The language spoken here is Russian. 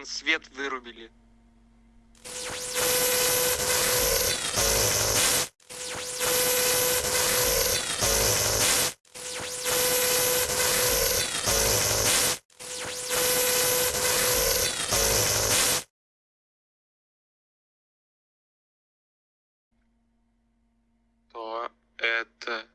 блин, свет вырубили. То это